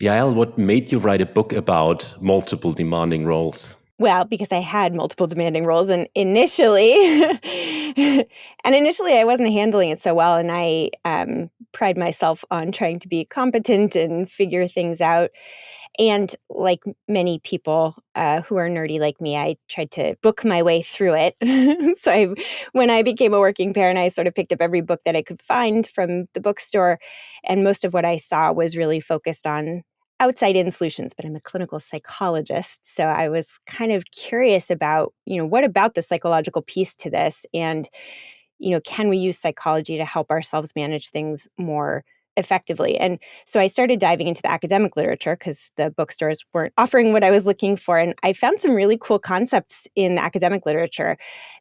Yael, what made you write a book about multiple demanding roles? Well, because I had multiple demanding roles and initially and initially I wasn't handling it so well and I um, pride myself on trying to be competent and figure things out. And like many people uh, who are nerdy like me, I tried to book my way through it. so I, when I became a working parent, I sort of picked up every book that I could find from the bookstore. And most of what I saw was really focused on outside in solutions, but I'm a clinical psychologist. So I was kind of curious about, you know, what about the psychological piece to this? And, you know, can we use psychology to help ourselves manage things more effectively? And so I started diving into the academic literature because the bookstores weren't offering what I was looking for. And I found some really cool concepts in the academic literature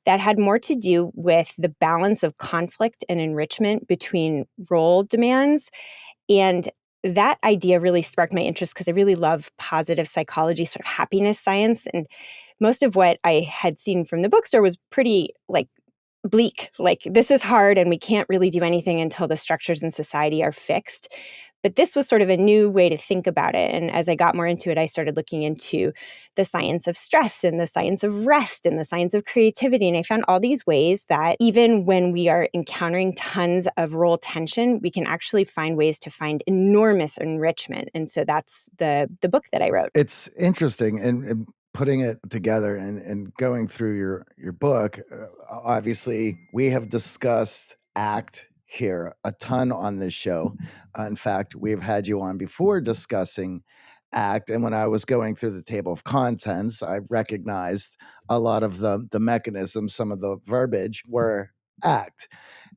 that had more to do with the balance of conflict and enrichment between role demands and that idea really sparked my interest because I really love positive psychology, sort of happiness science. And most of what I had seen from the bookstore was pretty like bleak, like this is hard and we can't really do anything until the structures in society are fixed. But this was sort of a new way to think about it. And as I got more into it, I started looking into the science of stress and the science of rest and the science of creativity. And I found all these ways that even when we are encountering tons of role tension, we can actually find ways to find enormous enrichment. And so that's the the book that I wrote. It's interesting. And, and putting it together and, and going through your your book, uh, obviously we have discussed ACT here a ton on this show. Uh, in fact, we've had you on before discussing ACT. And when I was going through the table of contents, I recognized a lot of the, the mechanisms, some of the verbiage were ACT.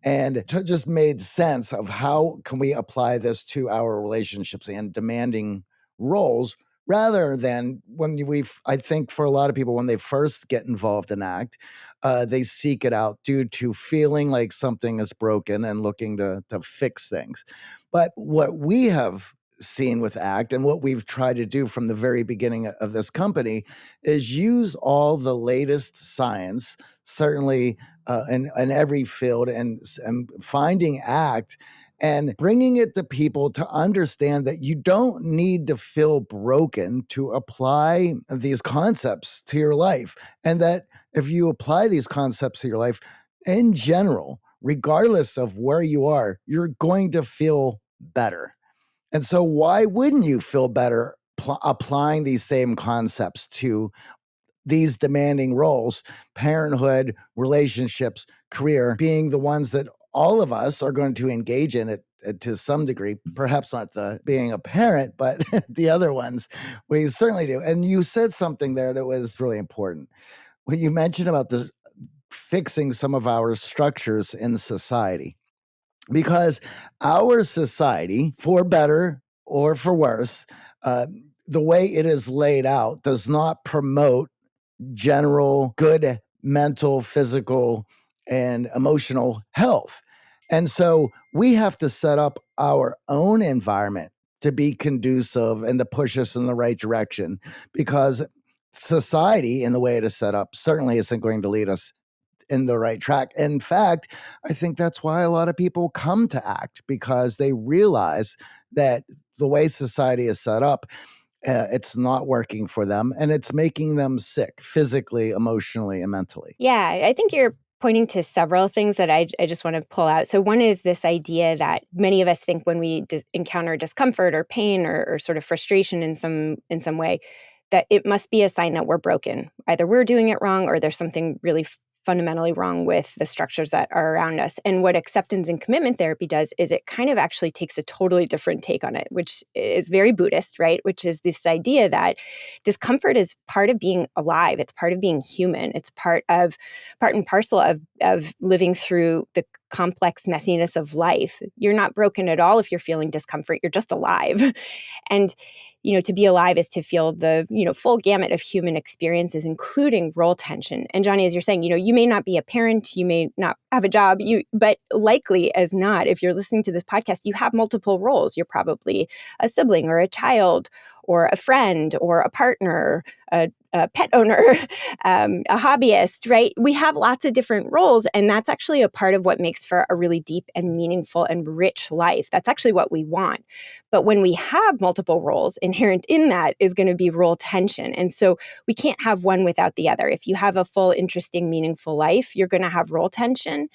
And it just made sense of how can we apply this to our relationships and demanding roles rather than when we i think for a lot of people when they first get involved in act uh, they seek it out due to feeling like something is broken and looking to, to fix things. But what we have seen with act and what we've tried to do from the very beginning of this company is use all the latest science certainly uh, in, in every field and, and finding act and bringing it to people to understand that you don't need to feel broken to apply these concepts to your life. And that if you apply these concepts to your life in general, regardless of where you are, you're going to feel better. And so, why wouldn't you feel better pl- applying these same concepts to these demanding roles parenthood, relationships, career being the ones that all of us are going to engage in it uh, to some degree, perhaps not the being a parent, but the other ones we certainly do. And you said something there that was really important. When you mentioned about the fixing some of our structures in society, because our society, for better or for worse, uh, the way it is laid out does not promote general good mental, physical, and emotional health. And so we have to set up our own environment to be conducive and to push us in the right direction because society, in the way it is set up, certainly isn't going to lead us in the right track. In fact, I think that's why a lot of people come to ACT because they realize that the way society is set up, uh, it's not working for them and it's making them sick physically, emotionally, and mentally. Yeah, I think you're pointing to several things that I, I just want to pull out. So, one is this idea that many of us think when we dis- encounter discomfort or pain or, or sort of frustration in some in some way, that it must be a sign that we're broken. Either we're doing it wrong or there's something really fundamentally wrong with the structures that are around us. And what acceptance and commitment therapy does is it kind of actually takes a totally different take on it, which is very Buddhist, right? Which is this idea that discomfort is part of being alive, it's part of being human, it's part of part and parcel of of living through the complex messiness of life. You're not broken at all if you're feeling discomfort, you're just alive. And you know to be alive is to feel the you know full gamut of human experiences including role tension and johnny as you're saying you know you may not be a parent you may not have a job you but likely as not if you're listening to this podcast you have multiple roles you're probably a sibling or a child or a friend or a partner a, a pet owner, um, a hobbyist, right? We have lots of different roles, and that's actually a part of what makes for a really deep and meaningful and rich life. That's actually what we want. But when we have multiple roles, inherent in that is going to be role tension. And so we can't have one without the other. If you have a full, interesting, meaningful life, you're going to have role tension.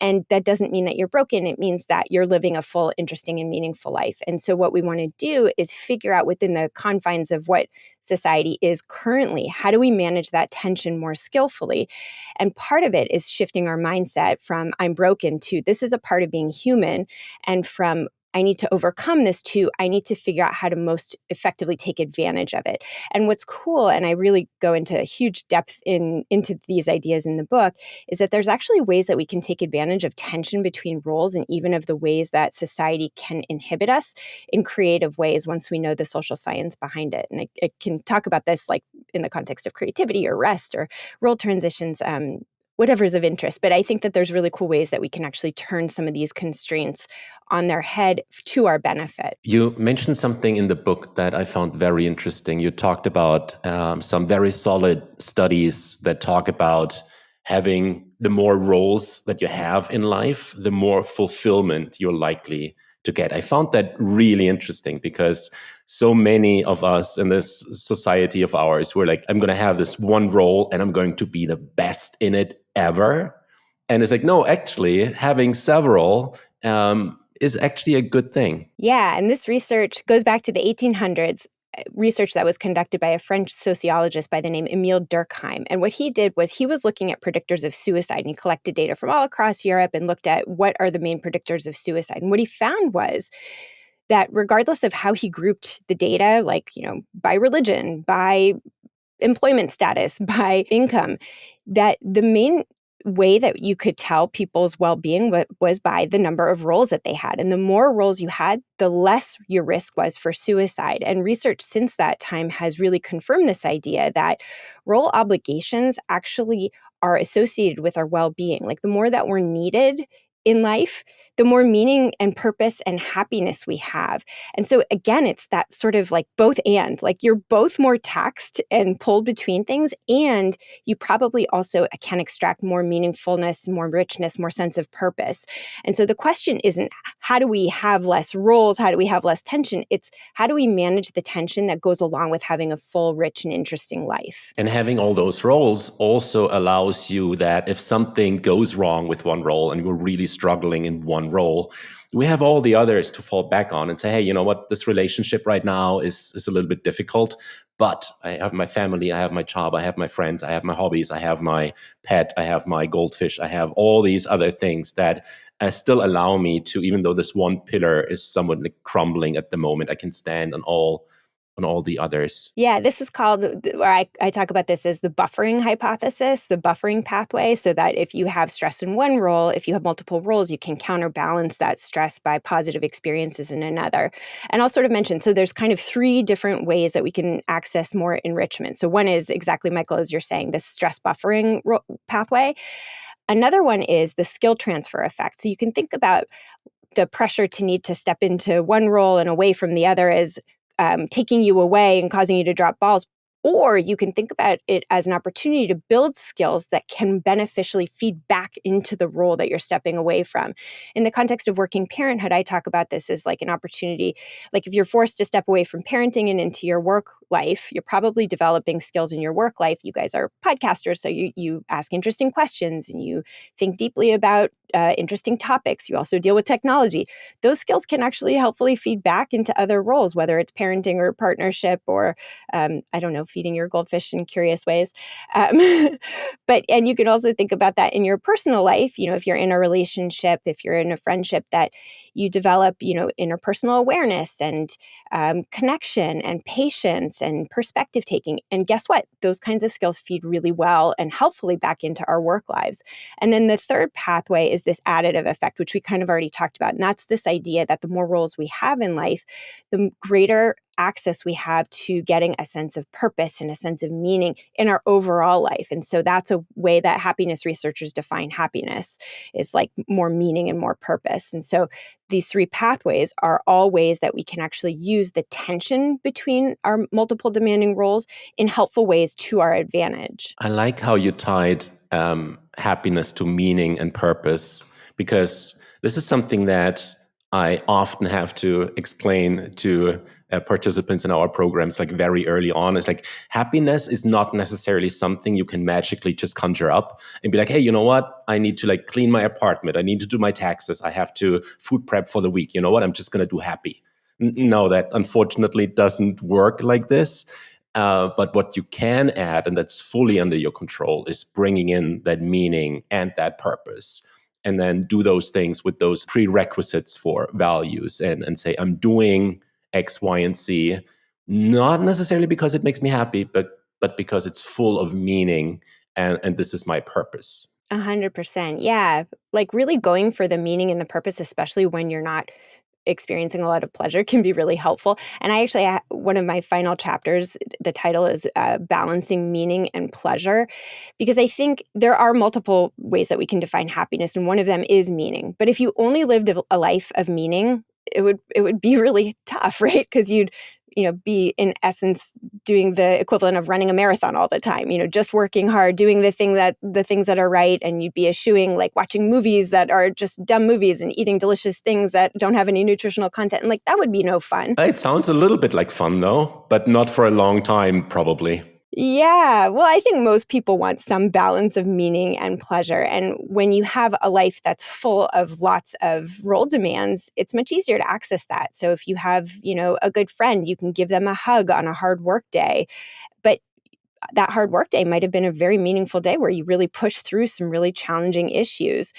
And that doesn't mean that you're broken. It means that you're living a full, interesting, and meaningful life. And so what we want to do is figure out within the confines of what society is currently, how do we manage that tension more skillfully? And part of it is shifting our mindset from I'm broken to this is a part of being human and from I need to overcome this too. I need to figure out how to most effectively take advantage of it. And what's cool, and I really go into huge depth in into these ideas in the book, is that there's actually ways that we can take advantage of tension between roles and even of the ways that society can inhibit us in creative ways once we know the social science behind it. And I, I can talk about this like in the context of creativity or rest or role transitions um, whatever's of interest. But I think that there's really cool ways that we can actually turn some of these constraints on their head to our benefit. You mentioned something in the book that I found very interesting. You talked about um, some very solid studies that talk about having the more roles that you have in life, the more fulfillment you're likely to get. I found that really interesting because so many of us in this society of ours, we're like, I'm going to have this one role and I'm going to be the best in it ever. And it's like, no, actually, having several um, is actually a good thing. Yeah. And this research goes back to the 1800s uh, research that was conducted by a French sociologist by the name Emile Durkheim. And what he did was he was looking at predictors of suicide and he collected data from all across Europe and looked at what are the main predictors of suicide. And what he found was that regardless of how he grouped the data, like, you know, by religion, by employment status, by income, that the main way that you could tell people's well-being was by the number of roles that they had and the more roles you had the less your risk was for suicide and research since that time has really confirmed this idea that role obligations actually are associated with our well-being like the more that we're needed in life, the more meaning and purpose and happiness we have. And so, again, it's that sort of like both and like you're both more taxed and pulled between things, and you probably also uh, can extract more meaningfulness, more richness, more sense of purpose. And so, the question isn't how do we have less roles? How do we have less tension? It's how do we manage the tension that goes along with having a full, rich, and interesting life? And having all those roles also allows you that if something goes wrong with one role and you're really struggling in one role, we have all the others to fall back on and say, hey, you know what, this relationship right now is is a little bit difficult, but I have my family, I have my job, I have my friends, I have my hobbies, I have my pet, I have my goldfish, I have all these other things that uh, still allow me to, even though this one pillar is somewhat like crumbling at the moment, I can stand on all on all the others. Yeah, this is called, where I, I talk about this as the buffering hypothesis, the buffering pathway, so that if you have stress in one role, if you have multiple roles, you can counterbalance that stress by positive experiences in another. And I'll sort of mention, so there's kind of three different ways that we can access more enrichment. So one is exactly, Michael, as you're saying, this stress buffering pathway. Another one is the skill transfer effect. So you can think about the pressure to need to step into one role and away from the other as um, taking you away and causing you to drop balls. Or you can think about it as an opportunity to build skills that can beneficially feed back into the role that you're stepping away from. In the context of working parenthood, I talk about this as like an opportunity. Like if you're forced to step away from parenting and into your work life, you're probably developing skills in your work life. You guys are podcasters, so you, you ask interesting questions and you think deeply about uh, interesting topics. You also deal with technology. Those skills can actually helpfully feed back into other roles, whether it's parenting or partnership or, um, I don't know, feeding your goldfish in curious ways. Um, but, and you can also think about that in your personal life. You know, if you're in a relationship, if you're in a friendship, that you develop, you know, interpersonal awareness and um, connection and patience and perspective taking. And guess what? Those kinds of skills feed really well and helpfully back into our work lives. And then the third pathway is this additive effect, which we kind of already talked about. And that's this idea that the more roles we have in life, the greater access we have to getting a sense of purpose and a sense of meaning in our overall life. And so that's a way that happiness researchers define happiness is like more meaning and more purpose. And so these three pathways are all ways that we can actually use the tension between our multiple demanding roles in helpful ways to our advantage. I like how you tied um, happiness to meaning and purpose because this is something that I often have to explain to uh, participants in our programs like very early on. It's like happiness is not necessarily something you can magically just conjure up and be like, hey, you know what? I need to like clean my apartment. I need to do my taxes. I have to food prep for the week. You know what? I'm just going to do happy. No, that unfortunately doesn't work like this. Uh, but what you can add, and that's fully under your control, is bringing in that meaning and that purpose and then do those things with those prerequisites for values and, and say, I'm doing X, Y, and Z, not necessarily because it makes me happy, but but because it's full of meaning and, and this is my purpose. A hundred percent. Yeah. Like really going for the meaning and the purpose, especially when you're not experiencing a lot of pleasure can be really helpful. And I actually, one of my final chapters, the title is uh, Balancing Meaning and Pleasure, because I think there are multiple ways that we can define happiness, and one of them is meaning. But if you only lived a life of meaning, it would it would be really tough, right? Because you'd you know be in essence doing the equivalent of running a marathon all the time you know just working hard doing the thing that the things that are right and you'd be eschewing like watching movies that are just dumb movies and eating delicious things that don't have any nutritional content and like that would be no fun it sounds a little bit like fun though but not for a long time probably yeah, well, I think most people want some balance of meaning and pleasure. And when you have a life that's full of lots of role demands, it's much easier to access that. So if you have, you know, a good friend, you can give them a hug on a hard work day. But that hard work day might have been a very meaningful day where you really push through some really challenging issues.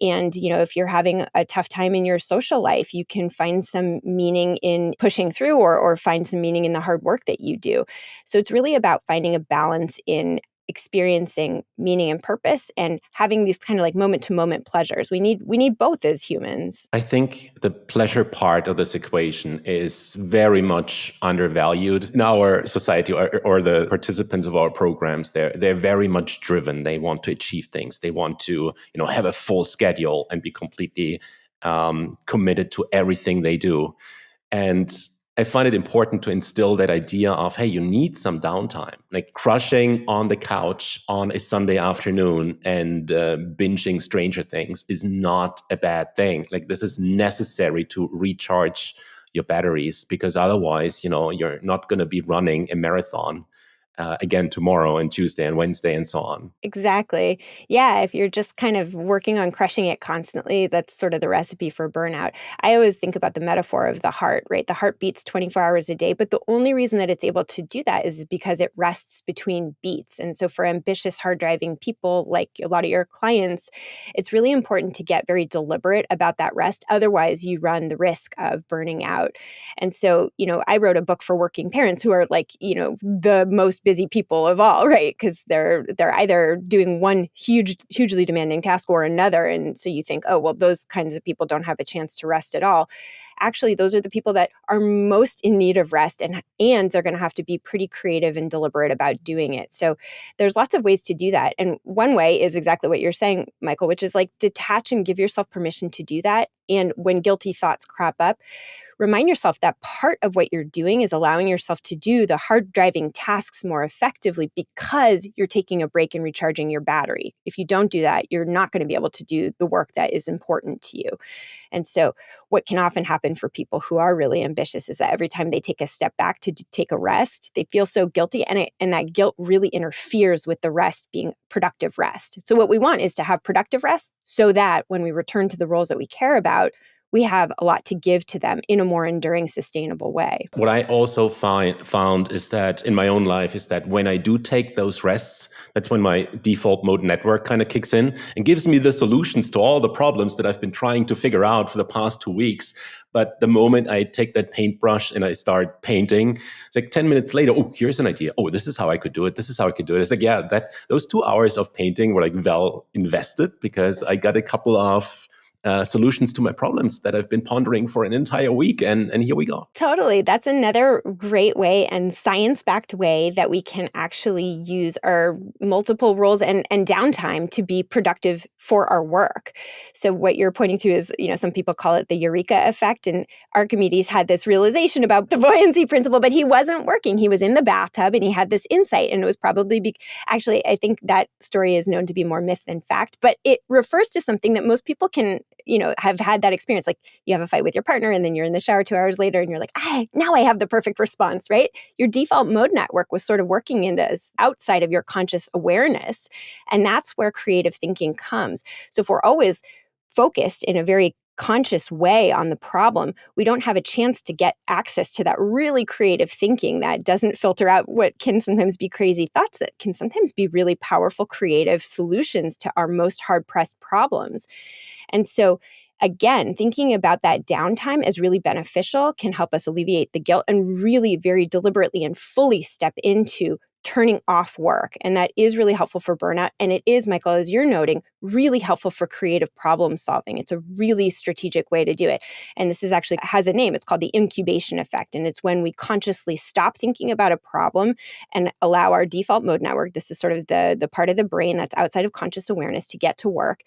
And, you know, if you're having a tough time in your social life, you can find some meaning in pushing through or, or find some meaning in the hard work that you do. So it's really about finding a balance in experiencing meaning and purpose and having these kind of like moment to moment pleasures. We need we need both as humans. I think the pleasure part of this equation is very much undervalued in our society or, or the participants of our programs. They're they're very much driven. They want to achieve things. They want to you know have a full schedule and be completely um, committed to everything they do. And I find it important to instill that idea of, hey, you need some downtime. Like crushing on the couch on a Sunday afternoon and uh, binging Stranger Things is not a bad thing. Like this is necessary to recharge your batteries because otherwise, you know, you're not going to be running a marathon uh, again tomorrow and Tuesday and Wednesday and so on. Exactly. Yeah. If you're just kind of working on crushing it constantly, that's sort of the recipe for burnout. I always think about the metaphor of the heart, right? The heart beats 24 hours a day, but the only reason that it's able to do that is because it rests between beats. And so for ambitious, hard driving people like a lot of your clients, it's really important to get very deliberate about that rest. Otherwise, you run the risk of burning out. And so, you know, I wrote a book for working parents who are like, you know, the most busy people of all, right? Because they're they're either doing one huge, hugely demanding task or another, and so you think, oh, well, those kinds of people don't have a chance to rest at all. Actually, those are the people that are most in need of rest, and and they're going to have to be pretty creative and deliberate about doing it. So there's lots of ways to do that, and one way is exactly what you're saying, Michael, which is like detach and give yourself permission to do that. And when guilty thoughts crop up, remind yourself that part of what you're doing is allowing yourself to do the hard driving tasks more effectively because you're taking a break and recharging your battery. If you don't do that, you're not going to be able to do the work that is important to you. And so, what can often happen for people who are really ambitious is that every time they take a step back to take a rest, they feel so guilty, and, it, and that guilt really interferes with the rest being productive rest. So, what we want is to have productive rest so that when we return to the roles that we care about, we have a lot to give to them in a more enduring, sustainable way. What I also find found is that in my own life is that when I do take those rests, that's when my default mode network kind of kicks in and gives me the solutions to all the problems that I've been trying to figure out for the past two weeks. But the moment I take that paintbrush and I start painting, it's like 10 minutes later, oh, here's an idea. Oh, this is how I could do it. This is how I could do it. It's like, yeah, that those two hours of painting were like well invested because I got a couple of uh, solutions to my problems that I've been pondering for an entire week. And, and here we go. Totally. That's another great way and science backed way that we can actually use our multiple roles and, and downtime to be productive for our work. So, what you're pointing to is, you know, some people call it the eureka effect. And Archimedes had this realization about the buoyancy principle, but he wasn't working. He was in the bathtub and he had this insight. And it was probably be- actually, I think that story is known to be more myth than fact, but it refers to something that most people can you know have had that experience like you have a fight with your partner and then you're in the shower two hours later and you're like ah, now i have the perfect response right? Your default mode network was sort of working in into outside of your conscious awareness and that's where creative thinking comes. So if we're always focused in a very conscious way on the problem, we don't have a chance to get access to that really creative thinking that doesn't filter out what can sometimes be crazy thoughts that can sometimes be really powerful creative solutions to our most hard pressed problems. And so, again, thinking about that downtime as really beneficial can help us alleviate the guilt and really very deliberately and fully step into turning off work. And that is really helpful for burnout. And it is, Michael, as you're noting, really helpful for creative problem solving. It's a really strategic way to do it. And this is actually has a name. It's called the incubation effect. And it's when we consciously stop thinking about a problem and allow our default mode network, this is sort of the, the part of the brain that's outside of conscious awareness to get to work.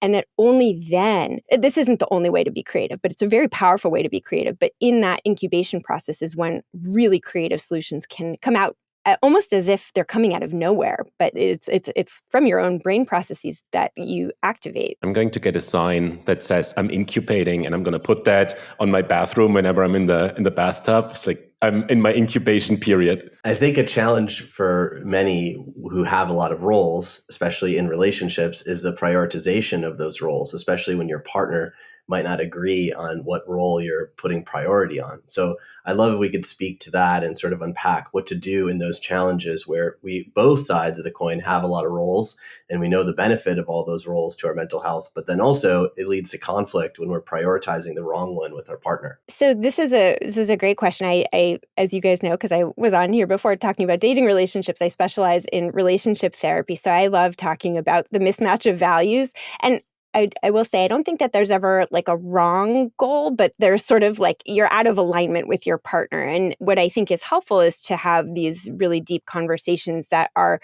And that only then, this isn't the only way to be creative, but it's a very powerful way to be creative. But in that incubation process is when really creative solutions can come out almost as if they're coming out of nowhere but it's it's it's from your own brain processes that you activate. I'm going to get a sign that says i'm incubating and i'm going to put that on my bathroom whenever i'm in the in the bathtub. It's like i'm in my incubation period. I think a challenge for many who have a lot of roles especially in relationships is the prioritization of those roles especially when your partner might not agree on what role you're putting priority on. So I love if we could speak to that and sort of unpack what to do in those challenges where we both sides of the coin have a lot of roles and we know the benefit of all those roles to our mental health, but then also it leads to conflict when we're prioritizing the wrong one with our partner. So this is a this is a great question. I, I as you guys know, because I was on here before talking about dating relationships, I specialize in relationship therapy. So I love talking about the mismatch of values. And I, I will say I don't think that there's ever like a wrong goal, but there's sort of like you're out of alignment with your partner. And what I think is helpful is to have these really deep conversations that are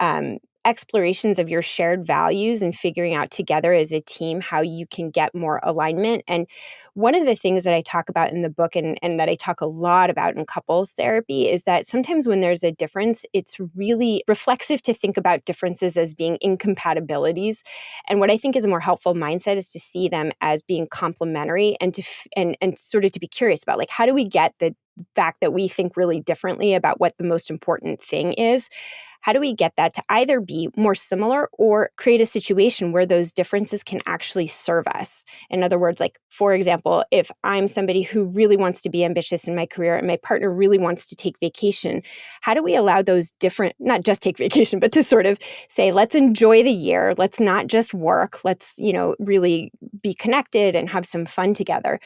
um, explorations of your shared values and figuring out together as a team how you can get more alignment. And one of the things that I talk about in the book and, and that I talk a lot about in couples therapy is that sometimes when there's a difference, it's really reflexive to think about differences as being incompatibilities. And what I think is a more helpful mindset is to see them as being complementary and to and and sort of to be curious about like how do we get the fact that we think really differently about what the most important thing is how do we get that to either be more similar or create a situation where those differences can actually serve us? In other words, like, for example, if I'm somebody who really wants to be ambitious in my career and my partner really wants to take vacation, how do we allow those different, not just take vacation, but to sort of say, let's enjoy the year, let's not just work, let's, you know, really be connected and have some fun together?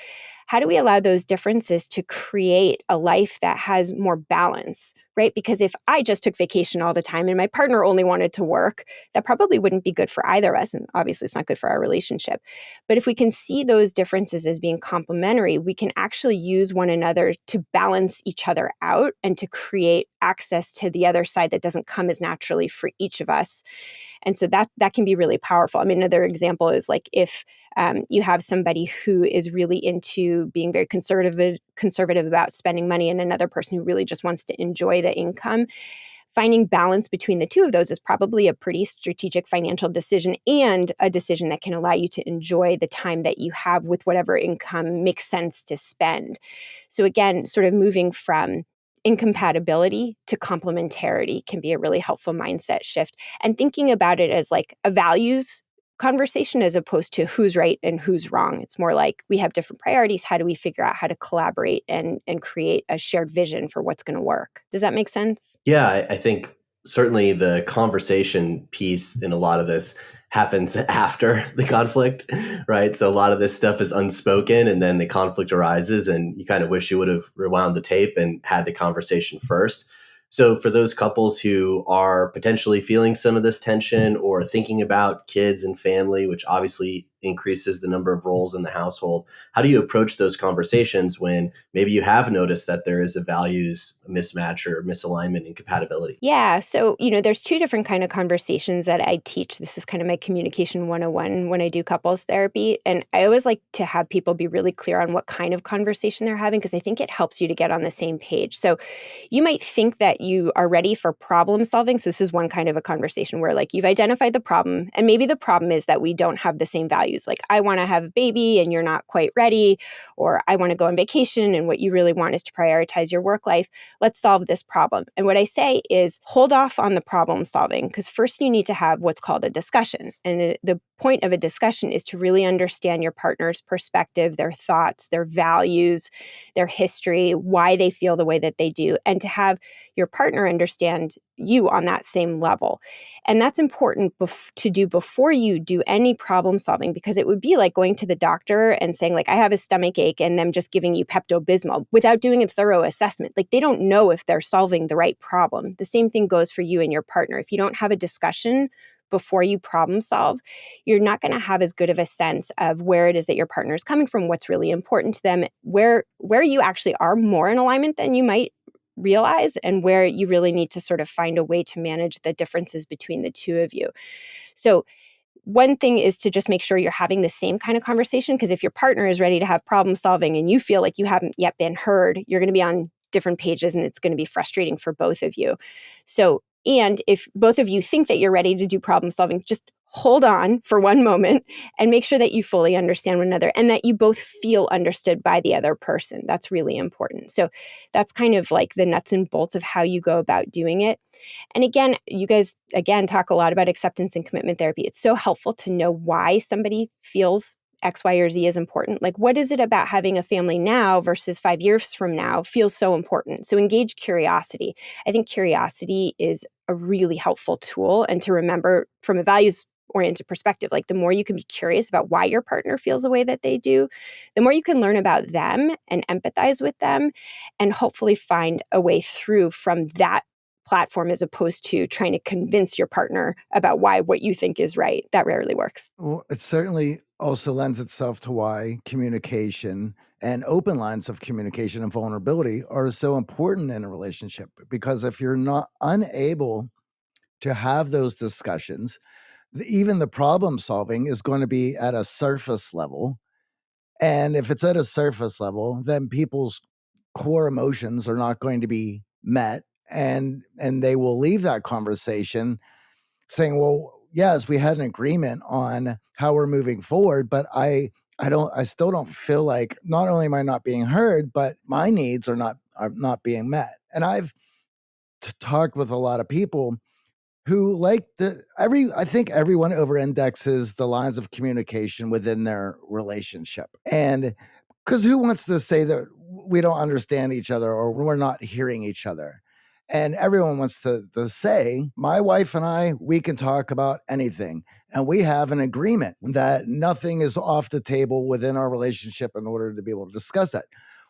how do we allow those differences to create a life that has more balance, right? Because if I just took vacation all the time and my partner only wanted to work, that probably wouldn't be good for either of us. And obviously, it's not good for our relationship. But if we can see those differences as being complementary, we can actually use one another to balance each other out and to create access to the other side that doesn't come as naturally for each of us. And so that that can be really powerful. I mean, another example is like if um, you have somebody who is really into being very conservative conservative about spending money, and another person who really just wants to enjoy income. Finding balance between the two of those is probably a pretty strategic financial decision and a decision that can allow you to enjoy the time that you have with whatever income makes sense to spend. So, again, sort of moving from incompatibility to complementarity can be a really helpful mindset shift and thinking about it as like a values conversation as opposed to who's right and who's wrong it's more like we have different priorities how do we figure out how to collaborate and and create a shared vision for what's going to work does that make sense yeah I, I think certainly the conversation piece in a lot of this happens after the conflict, right? So a lot of this stuff is unspoken and then the conflict arises and you kind of wish you would have rewound the tape and had the conversation first. So for those couples who are potentially feeling some of this tension or thinking about kids and family, which obviously increases the number of roles in the household. How do you approach those conversations when maybe you have noticed that there is a values mismatch or misalignment and compatibility? Yeah, so you know, there's two different kind of conversations that I teach. This is kind of my communication 101 when I do couples therapy, and I always like to have people be really clear on what kind of conversation they're having because I think it helps you to get on the same page. So you might think that you are ready for problem solving. So this is one kind of a conversation where like you've identified the problem and maybe the problem is that we don't have the same values. Like I want to have a baby and you're not quite ready or I want to go on vacation and what you really want is to prioritize your work life. Let's solve this problem. And what I say is hold off on the problem solving because first you need to have what's called a discussion. And the point of a discussion is to really understand your partner's perspective, their thoughts, their values, their history, why they feel the way that they do, and to have your partner understand you on that same level. And that's important to do before you do any problem solving because it would be like going to the doctor and saying like I have a stomach ache and them just giving you Pepto-Bismol without doing a thorough assessment. Like they don't know if they're solving the right problem. The same thing goes for you and your partner. If you don't have a discussion before you problem solve, you're not going to have as good of a sense of where it is that your partner is coming from, what's really important to them, where where you actually are more in alignment than you might realize and where you really need to sort of find a way to manage the differences between the two of you. So one thing is to just make sure you're having the same kind of conversation because if your partner is ready to have problem solving and you feel like you haven't yet been heard, you're going to be on different pages and it's going to be frustrating for both of you. So and if both of you think that you're ready to do problem solving, just hold on for one moment and make sure that you fully understand one another and that you both feel understood by the other person. That's really important. So that's kind of like the nuts and bolts of how you go about doing it. And again, you guys, again, talk a lot about acceptance and commitment therapy. It's so helpful to know why somebody feels X, Y, or Z is important. Like, what is it about having a family now versus five years from now feels so important? So, engage curiosity. I think curiosity is a really helpful tool. And to remember from a values oriented perspective, like the more you can be curious about why your partner feels the way that they do, the more you can learn about them and empathize with them and hopefully find a way through from that platform as opposed to trying to convince your partner about why what you think is right. That rarely works. Well, it certainly also lends itself to why communication and open lines of communication and vulnerability are so important in a relationship. Because if you're not unable to have those discussions, even the problem solving is going to be at a surface level. And if it's at a surface level, then people's core emotions are not going to be met and and they will leave that conversation saying well yes we had an agreement on how we're moving forward but i i don't i still don't feel like not only am i not being heard but my needs are not are not being met and i've talked with a lot of people who like the every i think everyone over indexes the lines of communication within their relationship and because who wants to say that we don't understand each other or we're not hearing each other and everyone wants to, to say, my wife and I, we can talk about anything. And we have an agreement that nothing is off the table within our relationship in order to be able to discuss that.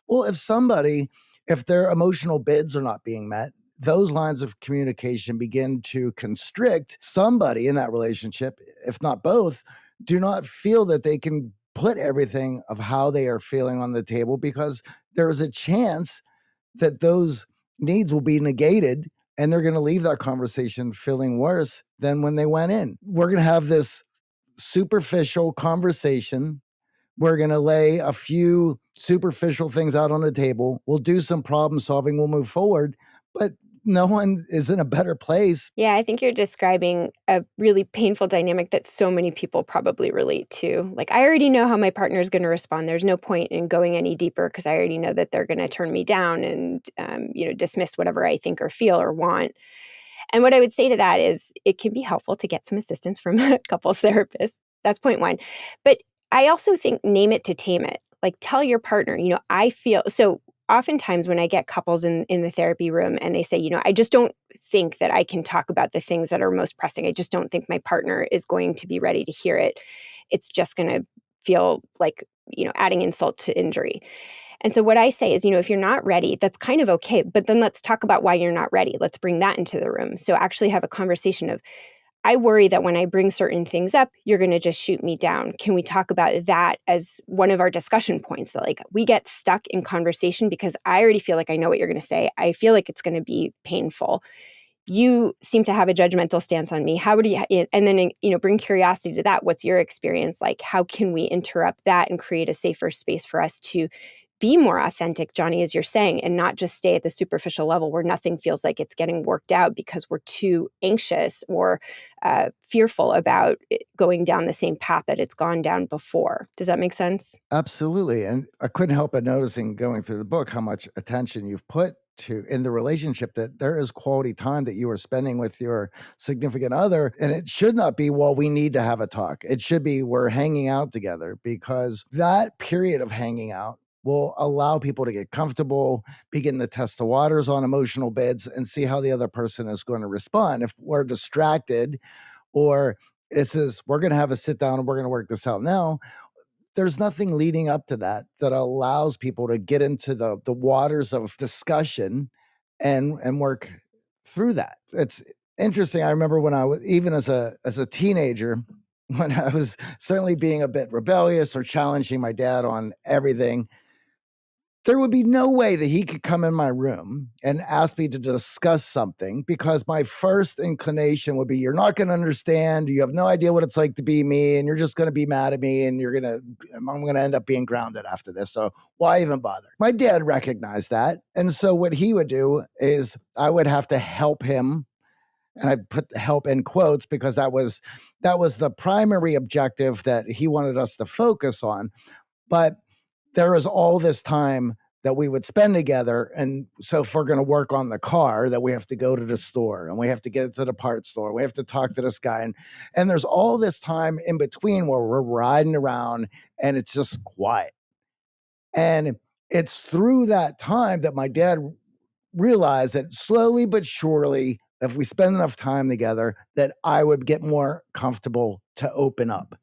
Well, if somebody, if their emotional bids are not being met, those lines of communication begin to constrict somebody in that relationship, if not both, do not feel that they can put everything of how they are feeling on the table because there is a chance that those needs will be negated and they're going to leave that conversation feeling worse than when they went in. We're going to have this superficial conversation. We're going to lay a few superficial things out on the table. We'll do some problem solving. We'll move forward. But no one is in a better place. Yeah, I think you're describing a really painful dynamic that so many people probably relate to. Like, I already know how my partner is going to respond. There's no point in going any deeper because I already know that they're going to turn me down and, um, you know, dismiss whatever I think or feel or want. And what I would say to that is it can be helpful to get some assistance from a couples therapist. That's point one. But I also think name it to tame it. Like, tell your partner, you know, I feel so oftentimes when I get couples in, in the therapy room and they say, you know, I just don't think that I can talk about the things that are most pressing. I just don't think my partner is going to be ready to hear it. It's just going to feel like, you know, adding insult to injury. And so what I say is, you know, if you're not ready, that's kind of okay, but then let's talk about why you're not ready. Let's bring that into the room. So actually have a conversation of I worry that when I bring certain things up, you're going to just shoot me down. Can we talk about that as one of our discussion points? That like we get stuck in conversation because I already feel like I know what you're going to say. I feel like it's going to be painful. You seem to have a judgmental stance on me. How would you, eh, and then, eh, you know, bring curiosity to that. What's your experience like? How can we interrupt that and create a safer space for us to be more authentic, Johnny, as you're saying, and not just stay at the superficial level where nothing feels like it's getting worked out because we're too anxious or uh, fearful about going down the same path that it's gone down before. Does that make sense? Absolutely. And I couldn't help but noticing going through the book how much attention you've put to in the relationship that there is quality time that you are spending with your significant other and it should not be well we need to have a talk it should be we're hanging out together because that period of hanging out will allow people to get comfortable, begin to test the waters on emotional bids, and see how the other person is going to respond. If we're distracted, or it says we're going to have a sit down and we're going to work this out now, there's nothing leading up to that that allows people to get into the the waters of discussion and and work through that. It's interesting. I remember when I was even as a as a teenager, when I was certainly being a bit rebellious or challenging my dad on everything there would be no way that he could come in my room and ask me to discuss something because my first inclination would be you're not going to understand. You have no idea what it's like to be me and you're just going to be mad at me and you're going to i'm going to end up being grounded after this so why even bother? My dad recognized that and so what he would do is i would have to help him and I put help in quotes because that was that was the primary objective that he wanted us to focus on but there is all this time that we would spend together. And so if we're going to work on the car, that we have to go to the store and we have to get to the parts store. We have to talk to this guy. And, and there's all this time in between where we're riding around and it's just quiet. And it's through that time that my dad realized that slowly but surely, if we spend enough time together, that I would get more comfortable to open up.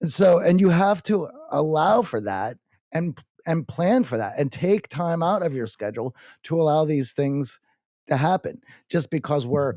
And so, and you have to allow for that and and plan for that and take time out of your schedule to allow these things to happen just because we're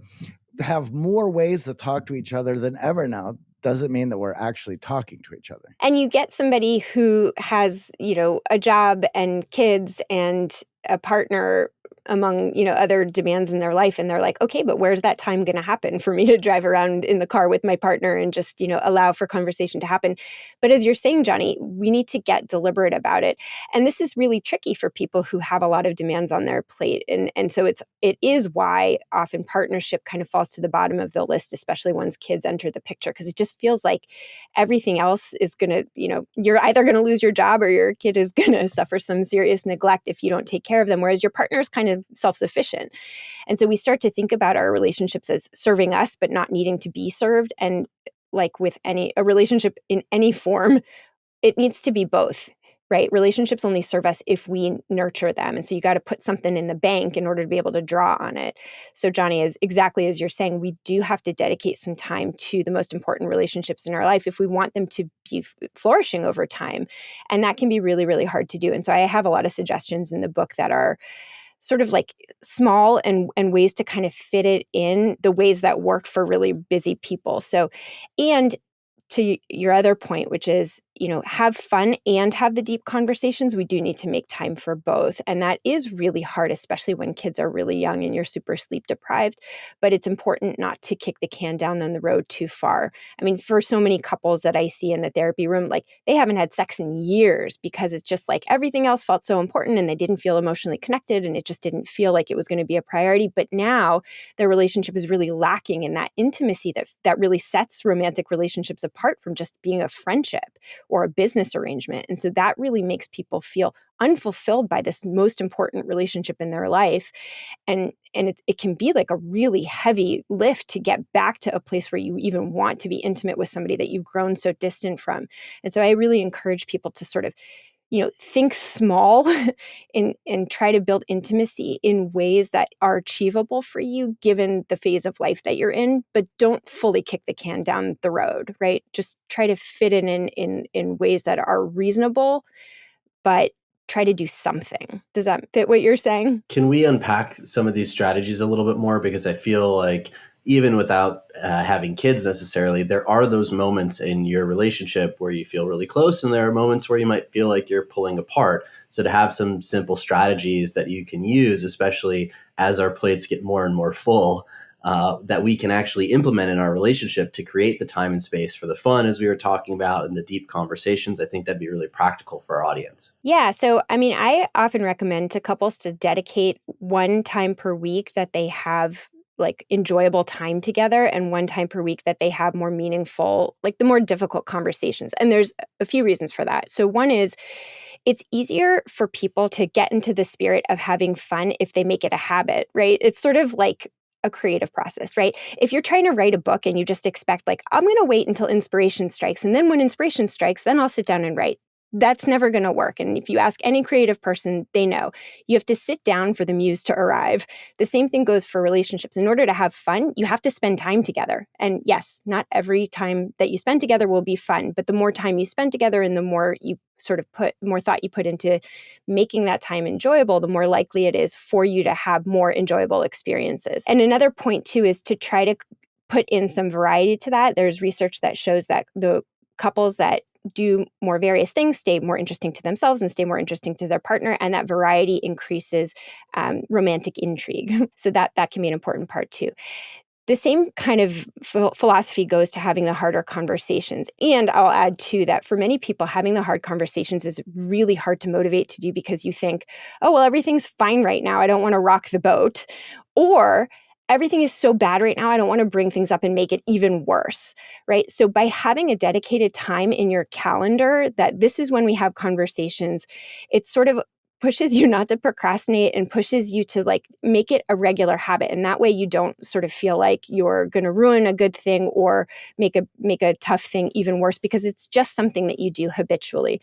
have more ways to talk to each other than ever now doesn't mean that we're actually talking to each other. And you get somebody who has, you know, a job and kids and a partner among you know other demands in their life and they're like okay but where's that time going to happen for me to drive around in the car with my partner and just you know allow for conversation to happen? But as you're saying johnny we need to get deliberate about it. And this is really tricky for people who have a lot of demands on their plate and and so it's it is why often partnership kind of falls to the bottom of the list especially once kids enter the picture because it just feels like everything else is going to you know you're either going to lose your job or your kid is going to suffer some serious neglect if you don't take care of them whereas your partner's kind of of self-sufficient. And so we start to think about our relationships as serving us but not needing to be served. And like with any a relationship in any form it needs to be both right? Relationships only serve us if we nurture them. And so you got to put something in the bank in order to be able to draw on it. So johnny is exactly as you're saying we do have to dedicate some time to the most important relationships in our life if we want them to be flourishing over time. And that can be really really hard to do. And so i have a lot of suggestions in the book that are sort of like small and and ways to kind of fit it in the ways that work for really busy people. So and to your other point, which is, you know, have fun and have the deep conversations, we do need to make time for both. And that is really hard, especially when kids are really young and you're super sleep deprived. But it's important not to kick the can down the road too far. I mean, for so many couples that I see in the therapy room, like they haven't had sex in years because it's just like everything else felt so important and they didn't feel emotionally connected and it just didn't feel like it was going to be a priority. But now their relationship is really lacking in that intimacy that, that really sets romantic relationships apart apart from just being a friendship or a business arrangement. And so that really makes people feel unfulfilled by this most important relationship in their life. And, and it, it can be like a really heavy lift to get back to a place where you even want to be intimate with somebody that you've grown so distant from. And so I really encourage people to sort of you know think small and and try to build intimacy in ways that are achievable for you given the phase of life that you're in but don't fully kick the can down the road right? Just try to fit it in in in ways that are reasonable but try to do something. Does that fit what you're saying? Can we unpack some of these strategies a little bit more? Because i feel like even without uh, having kids necessarily, there are those moments in your relationship where you feel really close, and there are moments where you might feel like you're pulling apart. So, to have some simple strategies that you can use, especially as our plates get more and more full, uh, that we can actually implement in our relationship to create the time and space for the fun, as we were talking about, and the deep conversations. I think that'd be really practical for our audience. Yeah. So, I mean, I often recommend to couples to dedicate one time per week that they have like enjoyable time together and one time per week that they have more meaningful like the more difficult conversations and there's a few reasons for that so one is it's easier for people to get into the spirit of having fun if they make it a habit right it's sort of like a creative process, right? If you're trying to write a book and you just expect, like, I'm going to wait until inspiration strikes, and then when inspiration strikes, then I'll sit down and write that's never going to work. And if you ask any creative person, they know you have to sit down for the muse to arrive. The same thing goes for relationships. In order to have fun, you have to spend time together. And yes, not every time that you spend together will be fun, but the more time you spend together and the more you sort of put more thought you put into making that time enjoyable, the more likely it is for you to have more enjoyable experiences. And another point, too, is to try to put in some variety to that. There's research that shows that the couples that do more various things, stay more interesting to themselves and stay more interesting to their partner, and that variety increases um, romantic intrigue. so that that can be an important part too. The same kind of philosophy goes to having the harder conversations. And I'll add too that for many people, having the hard conversations is really hard to motivate to do because you think, oh, well, everything's fine right now. I don't want to rock the boat. Or everything is so bad right now. I don't want to bring things up and make it even worse, right? So by having a dedicated time in your calendar that this is when we have conversations, it sort of pushes you not to procrastinate and pushes you to like make it a regular habit and that way you don't sort of feel like you're going to ruin a good thing or make a make a tough thing even worse because it's just something that you do habitually.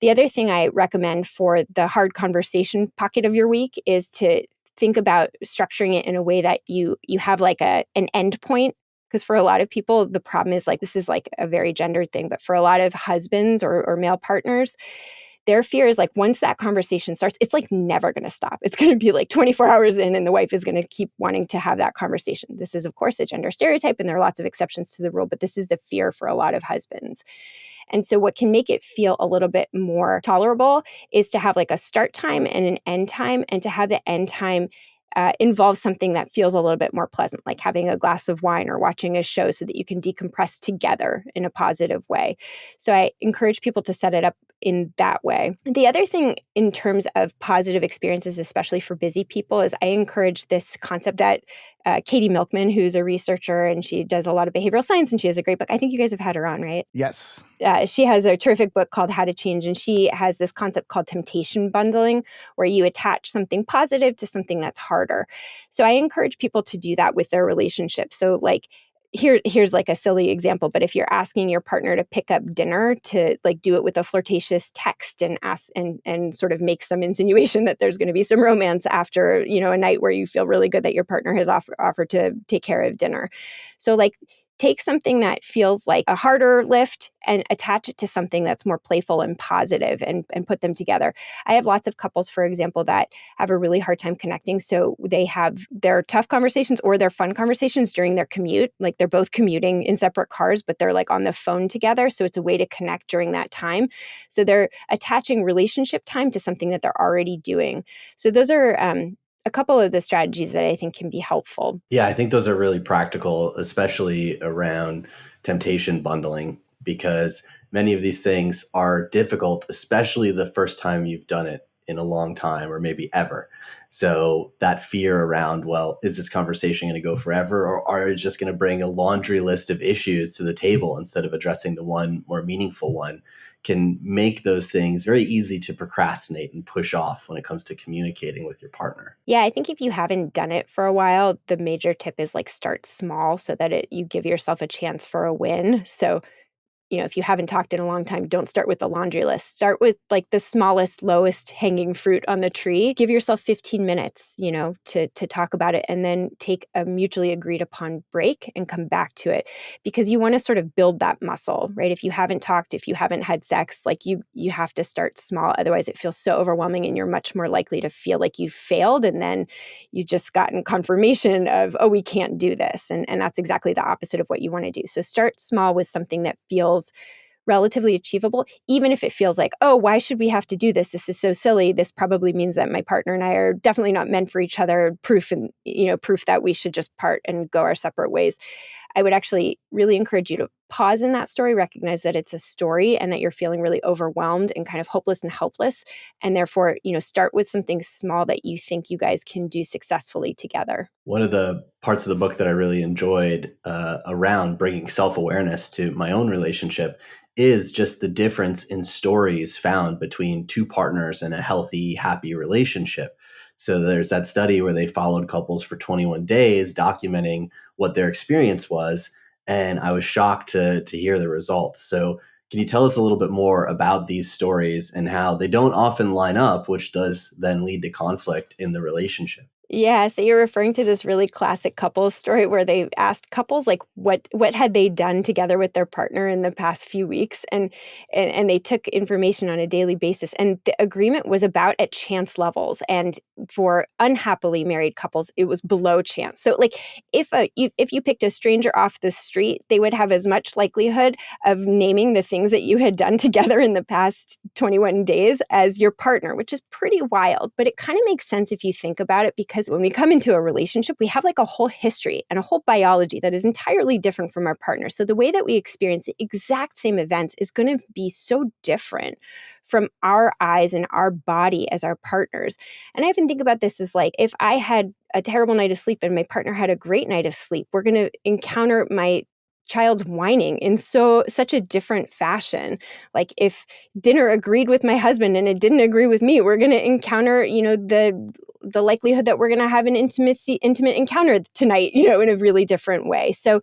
The other thing I recommend for the hard conversation pocket of your week is to think about structuring it in a way that you you have like a an end point because for a lot of people the problem is like this is like a very gendered thing but for a lot of husbands or, or male partners their fear is like once that conversation starts it's like never going to stop. It's going to be like 24 hours in and the wife is going to keep wanting to have that conversation. This is of course a gender stereotype and there are lots of exceptions to the rule but this is the fear for a lot of husbands. And so, what can make it feel a little bit more tolerable is to have like a start time and an end time, and to have the end time uh, involves something that feels a little bit more pleasant, like having a glass of wine or watching a show so that you can decompress together in a positive way. So I encourage people to set it up in that way. The other thing in terms of positive experiences, especially for busy people, is I encourage this concept that uh, Katie Milkman, who's a researcher and she does a lot of behavioral science and she has a great book. I think you guys have had her on, right? Yes. Uh, she has a terrific book called How to Change, and she has this concept called temptation bundling, where you attach something positive to something that's harder. So I encourage people to do that with their relationship. So, like, here here's like a silly example but if you're asking your partner to pick up dinner to like do it with a flirtatious text and ask and and sort of make some insinuation that there's going to be some romance after you know a night where you feel really good that your partner has offer, offered to take care of dinner. So like take something that feels like a harder lift and attach it to something that's more playful and positive and, and put them together. I have lots of couples, for example, that have a really hard time connecting. So they have their tough conversations or their fun conversations during their commute. Like they're both commuting in separate cars, but they're like on the phone together. So it's a way to connect during that time. So they're attaching relationship time to something that they're already doing. So those are um, a couple of the strategies that I think can be helpful. Yeah, I think those are really practical, especially around temptation bundling, because many of these things are difficult, especially the first time you've done it in a long time or maybe ever. So that fear around, well, is this conversation going to go forever or are you just going to bring a laundry list of issues to the table instead of addressing the one more meaningful one? Can make those things very easy to procrastinate and push off when it comes to communicating with your partner. Yeah, I think if you haven't done it for a while, the major tip is like start small so that it you give yourself a chance for a win. So you know, if you haven't talked in a long time, don't start with the laundry list. Start with like the smallest, lowest hanging fruit on the tree. Give yourself 15 minutes, you know, to to talk about it and then take a mutually agreed upon break and come back to it because you want to sort of build that muscle, right? If you haven't talked, if you haven't had sex, like you you have to start small otherwise it feels so overwhelming and you're much more likely to feel like you failed and then you just gotten confirmation of oh we can't do this and and that's exactly the opposite of what you want to do. So start small with something that feels relatively achievable, even if it feels like, oh, why should we have to do this? This is so silly. This probably means that my partner and I are definitely not meant for each other. Proof and you know, proof that we should just part and go our separate ways. I would actually really encourage you to pause in that story, recognize that it's a story and that you're feeling really overwhelmed and kind of hopeless and helpless. And therefore, you know, start with something small that you think you guys can do successfully together. One of the parts of the book that I really enjoyed uh, around bringing self awareness to my own relationship is just the difference in stories found between two partners in a healthy, happy relationship. So there's that study where they followed couples for 21 days, documenting what their experience was. And I was shocked to, to hear the results. So, can you tell us a little bit more about these stories and how they don't often line up, which does then lead to conflict in the relationship? Yeah, so you're referring to this really classic couples story where they asked couples like what what had they done together with their partner in the past few weeks? And and, and they took information on a daily basis. And the agreement was about at chance levels. And for unhappily married couples it was below chance. So like if a if you picked a stranger off the street, they would have as much likelihood of naming the things that you had done together in the past 21 days as your partner, which is pretty wild, but it kind of makes sense if you think about it because because when we come into a relationship, we have like a whole history and a whole biology that is entirely different from our partner. So the way that we experience the exact same events is going to be so different from our eyes and our body as our partners. And I often think about this as like if I had a terrible night of sleep and my partner had a great night of sleep, we're going to encounter my child's whining in so such a different fashion. Like if dinner agreed with my husband and it didn't agree with me we're going to encounter you know the the likelihood that we're going to have an intimacy intimate encounter tonight you know in a really different way. So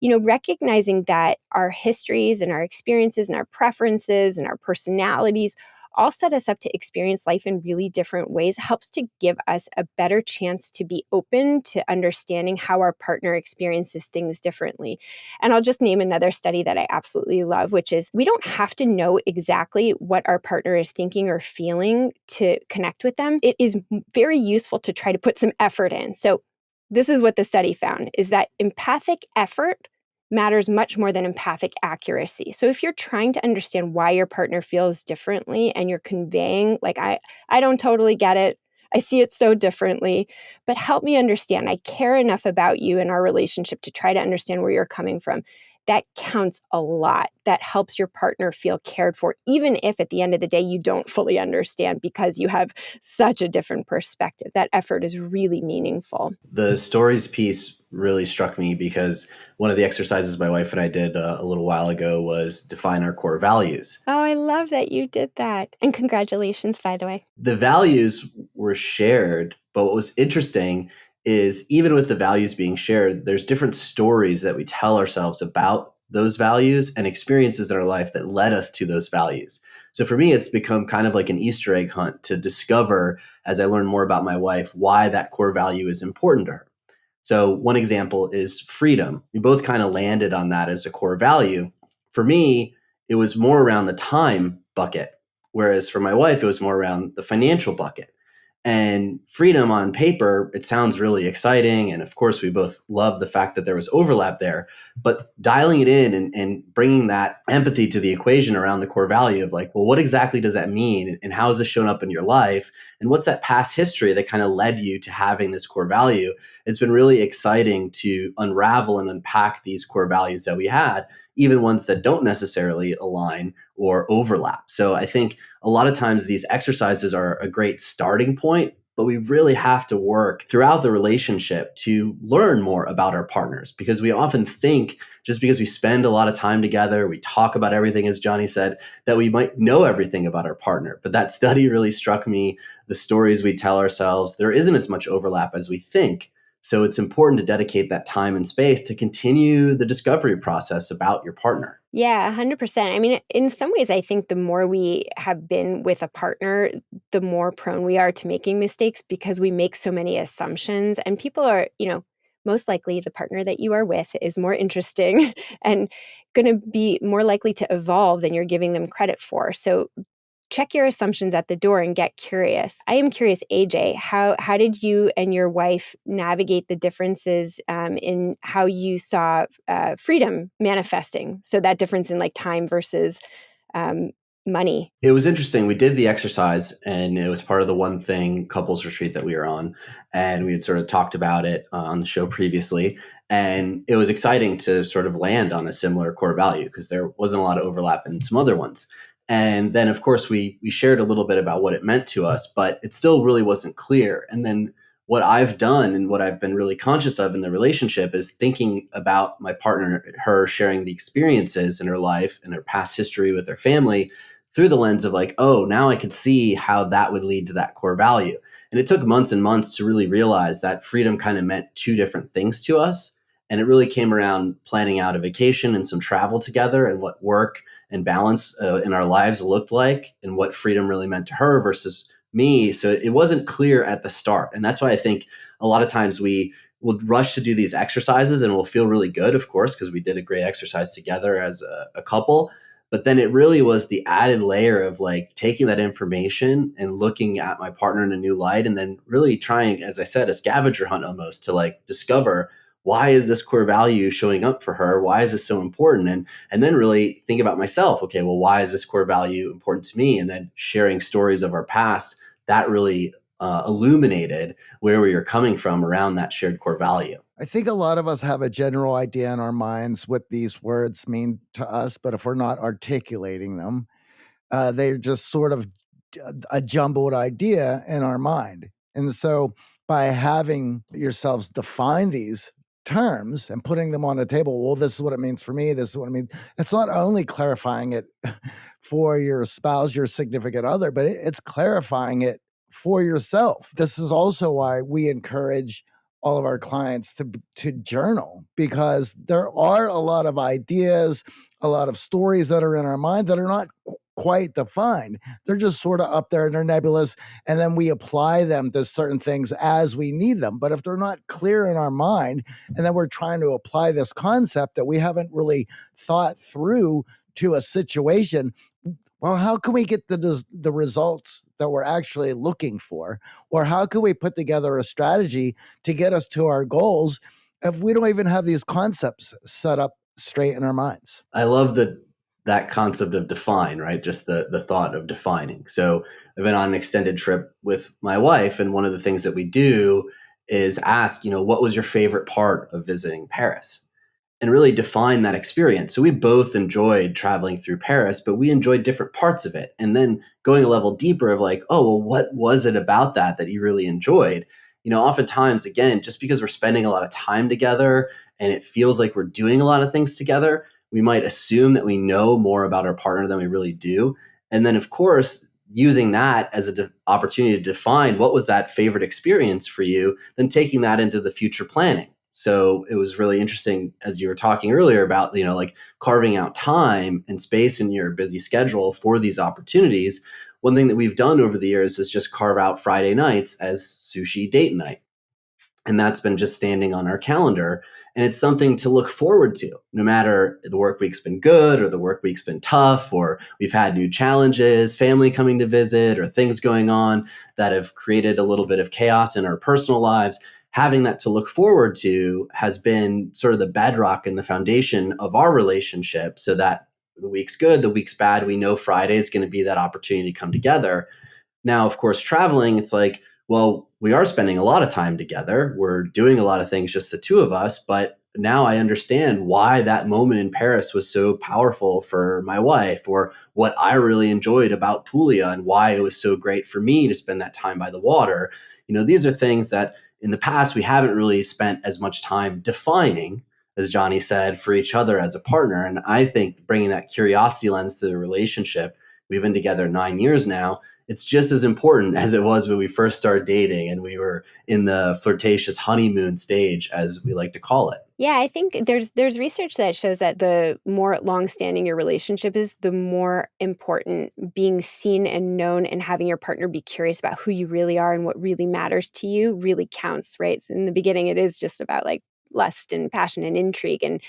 you know recognizing that our histories and our experiences and our preferences and our personalities all set us up to experience life in really different ways helps to give us a better chance to be open to understanding how our partner experiences things differently. And I'll just name another study that I absolutely love, which is we don't have to know exactly what our partner is thinking or feeling to connect with them. It is very useful to try to put some effort in. So this is what the study found is that empathic effort matters much more than empathic accuracy. So if you're trying to understand why your partner feels differently and you're conveying like I I don't totally get it. I see it so differently, but help me understand. I care enough about you and our relationship to try to understand where you're coming from that counts a lot. That helps your partner feel cared for, even if at the end of the day you don't fully understand because you have such a different perspective. That effort is really meaningful. The stories piece really struck me because one of the exercises my wife and I did uh, a little while ago was define our core values. Oh, I love that you did that. And congratulations, by the way. The values were shared, but what was interesting is even with the values being shared, there's different stories that we tell ourselves about those values and experiences in our life that led us to those values. So for me, it's become kind of like an Easter egg hunt to discover as I learn more about my wife why that core value is important to her. So one example is freedom. We both kind of landed on that as a core value. For me, it was more around the time bucket, whereas for my wife, it was more around the financial bucket. And freedom on paper, it sounds really exciting. And of course, we both love the fact that there was overlap there. But dialing it in and, and bringing that empathy to the equation around the core value of like, well, what exactly does that mean? And how has this shown up in your life? And what's that past history that kind of led you to having this core value? It's been really exciting to unravel and unpack these core values that we had even ones that don't necessarily align or overlap. So I think a lot of times these exercises are a great starting point, but we really have to work throughout the relationship to learn more about our partners because we often think just because we spend a lot of time together, we talk about everything, as Johnny said, that we might know everything about our partner. But that study really struck me the stories we tell ourselves, there isn't as much overlap as we think. So it's important to dedicate that time and space to continue the discovery process about your partner. Yeah, 100%. I mean, in some ways, I think the more we have been with a partner, the more prone we are to making mistakes because we make so many assumptions. And people are, you know, most likely the partner that you are with is more interesting and going to be more likely to evolve than you're giving them credit for. So check your assumptions at the door and get curious. I am curious, AJ, how how did you and your wife navigate the differences um, in how you saw uh, freedom manifesting? So that difference in like time versus um, money. It was interesting. We did the exercise, and it was part of the one thing couples retreat that we were on, and we had sort of talked about it uh, on the show previously. And it was exciting to sort of land on a similar core value because there wasn't a lot of overlap in some other ones. And then, of course, we we shared a little bit about what it meant to us, but it still really wasn't clear. And then what I've done and what I've been really conscious of in the relationship is thinking about my partner, her sharing the experiences in her life and her past history with her family through the lens of like, oh, now I could see how that would lead to that core value. And it took months and months to really realize that freedom kind of meant two different things to us. And it really came around planning out a vacation and some travel together and what work and balance uh, in our lives looked like and what freedom really meant to her versus me. So it wasn't clear at the start. And that's why I think a lot of times we will rush to do these exercises and we'll feel really good, of course, because we did a great exercise together as a, a couple. But then it really was the added layer of like taking that information and looking at my partner in a new light and then really trying, as I said, a scavenger hunt almost to like discover why is this core value showing up for her? Why is this so important? And and then really think about myself. Okay well why is this core value important to me? And then sharing stories of our past that really uh, illuminated where we are coming from around that shared core value. I think a lot of us have a general idea in our minds what these words mean to us, but if we're not articulating them, uh, they're just sort of a jumbled idea in our mind. And so by having yourselves define these terms and putting them on a table. Well, this is what it means for me. This is what I mean. It's not only clarifying it for your spouse, your significant other, but it's clarifying it for yourself. This is also why we encourage all of our clients to to journal because there are a lot of ideas, a lot of stories that are in our mind that are not quite defined. They're just sort of up there and they're nebulous. And then we apply them to certain things as we need them. But if they're not clear in our mind, and then we're trying to apply this concept that we haven't really thought through to a situation, well, how can we get the, the results that we're actually looking for? Or how can we put together a strategy to get us to our goals if we don't even have these concepts set up straight in our minds? I love the that concept of define, right? Just the the thought of defining. So I've been on an extended trip with my wife, and one of the things that we do is ask, you know, what was your favorite part of visiting Paris? And really define that experience. So we both enjoyed traveling through Paris, but we enjoyed different parts of it. And then going a level deeper of like, oh, well, what was it about that that you really enjoyed? You know, oftentimes, again, just because we're spending a lot of time together and it feels like we're doing a lot of things together, we might assume that we know more about our partner than we really do. And then, of course, using that as an opportunity to define what was that favorite experience for you, then taking that into the future planning. So it was really interesting as you were talking earlier about, you know, like carving out time and space in your busy schedule for these opportunities. One thing that we've done over the years is just carve out Friday nights as sushi date night. And that's been just standing on our calendar and it's something to look forward to, no matter the work week's been good or the work week's been tough, or we've had new challenges, family coming to visit, or things going on that have created a little bit of chaos in our personal lives. Having that to look forward to has been sort of the bedrock and the foundation of our relationship so that the week's good, the week's bad. We know Friday is going to be that opportunity to come together. Now, of course, traveling, it's like, well, we are spending a lot of time together. We're doing a lot of things, just the two of us. But now I understand why that moment in Paris was so powerful for my wife, or what I really enjoyed about Puglia and why it was so great for me to spend that time by the water. You know, these are things that in the past we haven't really spent as much time defining, as Johnny said, for each other as a partner. And I think bringing that curiosity lens to the relationship, we've been together nine years now it's just as important as it was when we first started dating and we were in the flirtatious honeymoon stage, as we like to call it. Yeah, I think there's there's research that shows that the more long-standing your relationship is, the more important being seen and known and having your partner be curious about who you really are and what really matters to you really counts, right? So in the beginning, it is just about like lust and passion and intrigue. And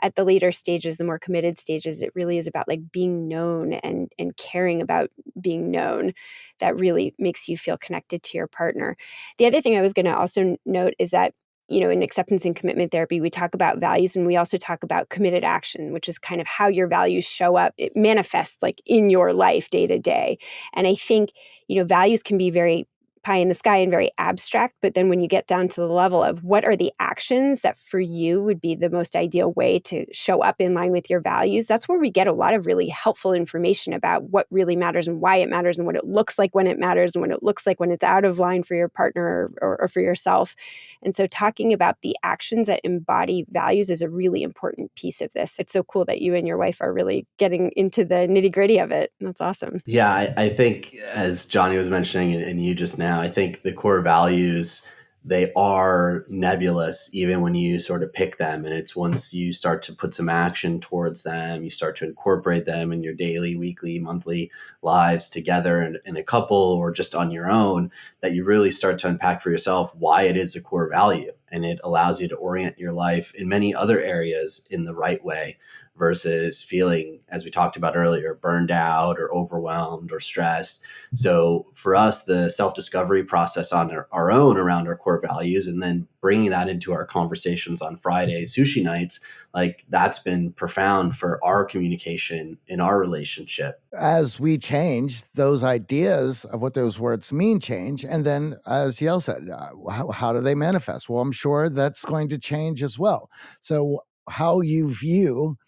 at the later stages, the more committed stages, it really is about like being known and and caring about being known that really makes you feel connected to your partner. The other thing I was going to also note is that you know, in acceptance and commitment therapy, we talk about values and we also talk about committed action, which is kind of how your values show up. It manifests like in your life day to day. And I think, you know, values can be very pie in the sky and very abstract. But then when you get down to the level of what are the actions that for you would be the most ideal way to show up in line with your values, that's where we get a lot of really helpful information about what really matters and why it matters and what it looks like when it matters and what it looks like when it's out of line for your partner or, or for yourself. And so talking about the actions that embody values is a really important piece of this. It's so cool that you and your wife are really getting into the nitty gritty of it. That's awesome. Yeah, I, I think as Johnny was mentioning and, and you just now now. I think the core values they are nebulous even when you sort of pick them. And it's once you start to put some action towards them you start to incorporate them in your daily weekly monthly lives together in, in a couple or just on your own that you really start to unpack for yourself why it is a core value. And it allows you to orient your life in many other areas in the right way versus feeling, as we talked about earlier, burned out or overwhelmed or stressed. So for us, the self discovery process on our, our, own around our core values and then bringing that into our conversations on Friday sushi nights, like that's been profound for our communication in our relationship. As we change, those ideas of what those words mean change. And then, as Yael said, uh, how, how do they manifest? Well, I'm sure that's going to change as well. So, how you view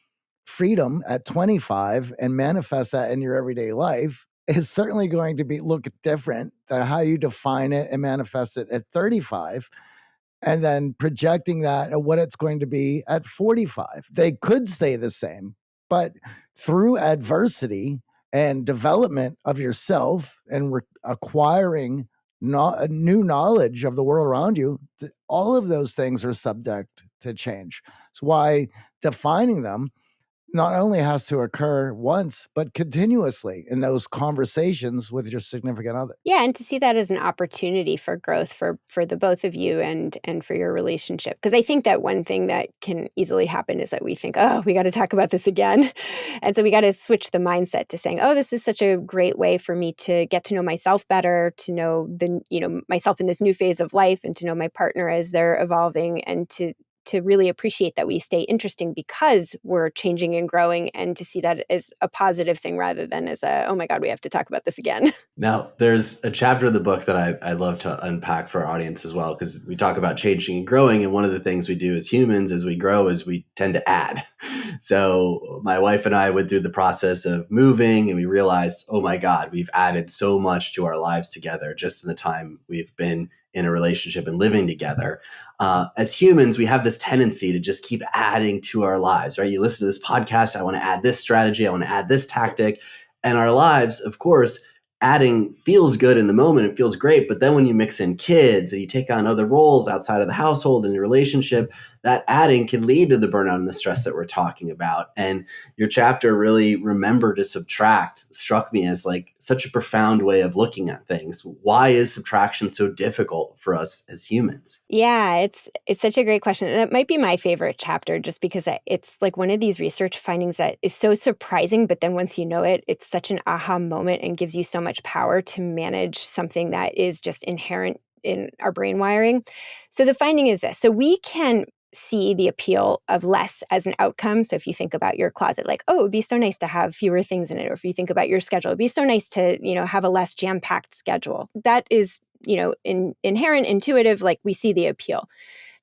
freedom at 25 and manifest that in your everyday life is certainly going to be look different than how you define it and manifest it at 35 and then projecting that at what it's going to be at 45 they could stay the same but through adversity and development of yourself and acquiring no- new knowledge of the world around you all of those things are subject to change. So why defining them not only has to occur once, but continuously in those conversations with your significant other. Yeah, and to see that as an opportunity for growth for for the both of you and and for your relationship. Because I think that one thing that can easily happen is that we think, oh, we got to talk about this again. And so we got to switch the mindset to saying, oh, this is such a great way for me to get to know myself better, to know the, you know, myself in this new phase of life and to know my partner as they're evolving and to to really appreciate that we stay interesting because we're changing and growing and to see that as a positive thing rather than as a oh my god we have to talk about this again. Now there's a chapter of the book that i, I love to unpack for our audience as well because we talk about changing and growing and one of the things we do as humans as we grow is we tend to add. So my wife and i went through the process of moving and we realized oh my god we've added so much to our lives together just in the time we've been in a relationship and living together uh, as humans, we have this tendency to just keep adding to our lives, right? You listen to this podcast, I want to add this strategy, I want to add this tactic. And our lives, of course, adding feels good in the moment, it feels great. But then when you mix in kids and you take on other roles outside of the household and your relationship, that adding can lead to the burnout and the stress that we're talking about. And your chapter really remember to subtract struck me as like such a profound way of looking at things. Why is subtraction so difficult for us as humans? Yeah, it's it's such a great question. And it might be my favorite chapter just because it's like one of these research findings that is so surprising, but then once you know it, it's such an aha moment and gives you so much power to manage something that is just inherent in our brain wiring. So the finding is this. So we can see the appeal of less as an outcome. So if you think about your closet, like, oh, it'd be so nice to have fewer things in it. Or if you think about your schedule, it'd be so nice to, you know, have a less jam-packed schedule. That is, you know, in, inherent, intuitive, like we see the appeal.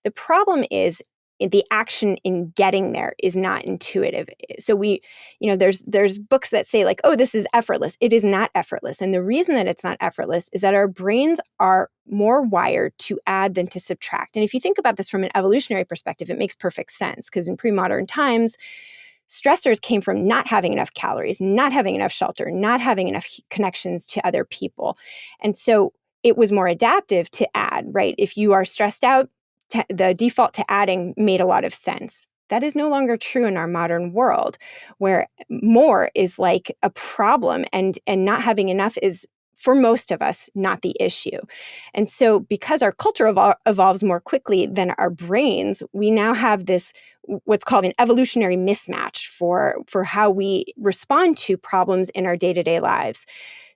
The problem is the action in getting there is not intuitive. So we you know there's there's books that say like oh this is effortless. It is not effortless. And the reason that it's not effortless is that our brains are more wired to add than to subtract. And if you think about this from an evolutionary perspective it makes perfect sense because in pre-modern times stressors came from not having enough calories not having enough shelter not having enough connections to other people. And so it was more adaptive to add right? If you are stressed out the default to adding made a lot of sense. That is no longer true in our modern world, where more is like a problem and, and not having enough is for most of us, not the issue. And so, because our culture evol evolves more quickly than our brains, we now have this what's called an evolutionary mismatch for, for how we respond to problems in our day to day lives.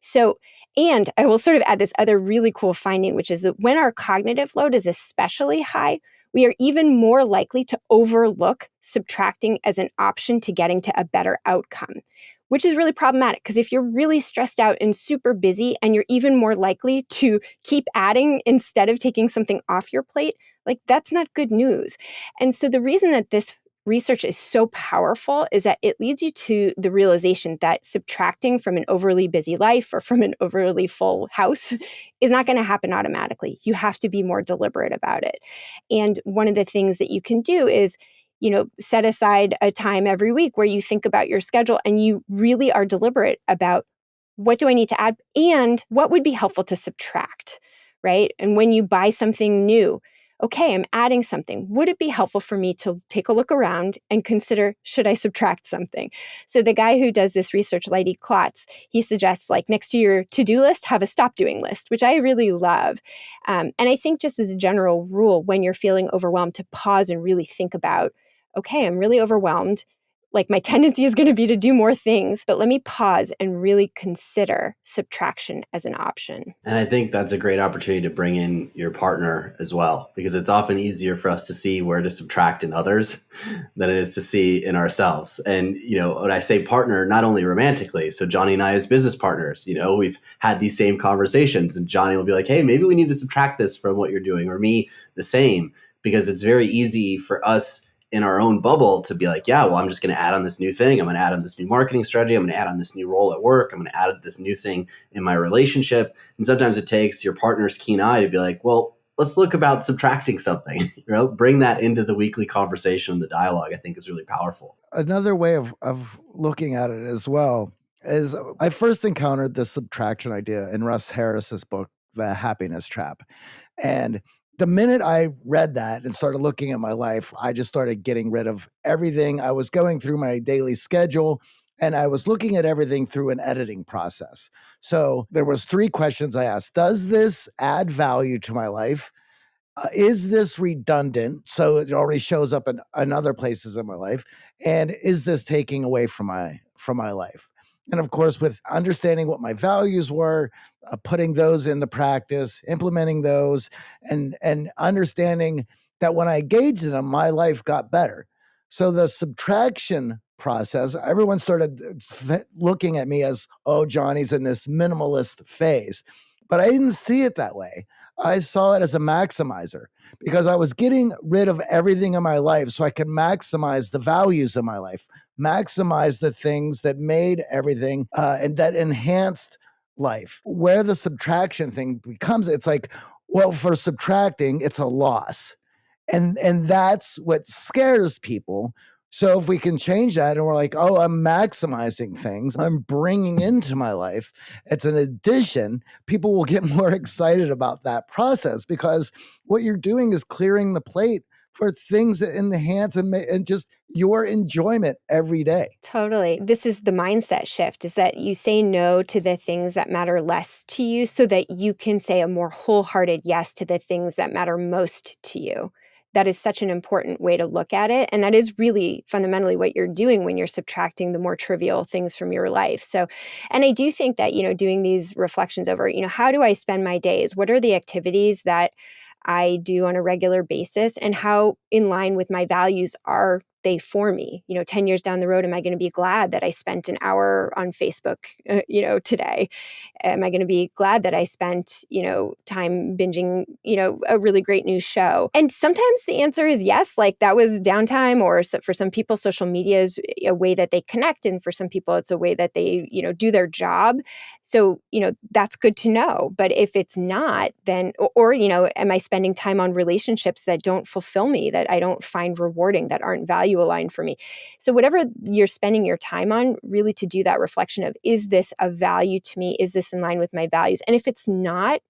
So, and I will sort of add this other really cool finding, which is that when our cognitive load is especially high, we are even more likely to overlook subtracting as an option to getting to a better outcome which is really problematic because if you're really stressed out and super busy and you're even more likely to keep adding instead of taking something off your plate, like that's not good news. And so the reason that this research is so powerful is that it leads you to the realization that subtracting from an overly busy life or from an overly full house is not going to happen automatically. You have to be more deliberate about it. And one of the things that you can do is you know, set aside a time every week where you think about your schedule and you really are deliberate about what do I need to add and what would be helpful to subtract, right? And when you buy something new, okay, I'm adding something. Would it be helpful for me to take a look around and consider, should I subtract something? So the guy who does this research, Leidy Klotz, he suggests like next to your to-do list, have a stop doing list, which I really love. Um, and I think just as a general rule, when you're feeling overwhelmed to pause and really think about okay, I'm really overwhelmed. Like my tendency is going to be to do more things, but let me pause and really consider subtraction as an option. And I think that's a great opportunity to bring in your partner as well, because it's often easier for us to see where to subtract in others than it is to see in ourselves. And, you know, when I say partner, not only romantically, so Johnny and I as business partners, you know, we've had these same conversations and Johnny will be like, hey, maybe we need to subtract this from what you're doing, or me the same, because it's very easy for us in our own bubble to be like, yeah, well, I'm just going to add on this new thing. I'm going to add on this new marketing strategy. I'm going to add on this new role at work. I'm going to add this new thing in my relationship. And sometimes it takes your partner's keen eye to be like, well, let's look about subtracting something. you know, bring that into the weekly conversation, the dialogue. I think is really powerful. Another way of of looking at it as well is I first encountered the subtraction idea in Russ Harris's book, The Happiness Trap, and the minute I read that and started looking at my life, I just started getting rid of everything. I was going through my daily schedule and I was looking at everything through an editing process. So there was three questions I asked. Does this add value to my life? Uh, is this redundant? So it already shows up in, in other places in my life. And is this taking away from my from my life? And of course with understanding what my values were uh, putting those into practice implementing those and and understanding that when i engaged in them my life got better. So the subtraction process everyone started uh, looking at me as oh johnny's in this minimalist phase. But i didn't see it that way I saw it as a maximizer because I was getting rid of everything in my life so I could maximize the values of my life, maximize the things that made everything uh, and that enhanced life. Where the subtraction thing becomes, it's like, well, for subtracting, it's a loss. And and that's what scares people so if we can change that and we're like, oh, I'm maximizing things, I'm bringing into my life, it's an addition, people will get more excited about that process because what you're doing is clearing the plate for things that enhance and, and just your enjoyment every day. Totally. This is the mindset shift is that you say no to the things that matter less to you so that you can say a more wholehearted yes to the things that matter most to you that is such an important way to look at it. And that is really fundamentally what you're doing when you're subtracting the more trivial things from your life. So, and I do think that, you know, doing these reflections over, you know, how do I spend my days? What are the activities that I do on a regular basis? And how in line with my values are they for me? You know, 10 years down the road, am I going to be glad that I spent an hour on Facebook, uh, you know, today? Am I going to be glad that I spent, you know, time binging, you know, a really great new show? And sometimes the answer is yes, like that was downtime, or for some people, social media is a way that they connect. And for some people, it's a way that they, you know, do their job. So, you know, that's good to know. But if it's not, then, or, or you know, am I spending time on relationships that don't fulfill me, that I don't find rewarding, that aren't valuable? Value aligned for me. So whatever you're spending your time on, really to do that reflection of, is this a value to me? Is this in line with my values? And if it's not,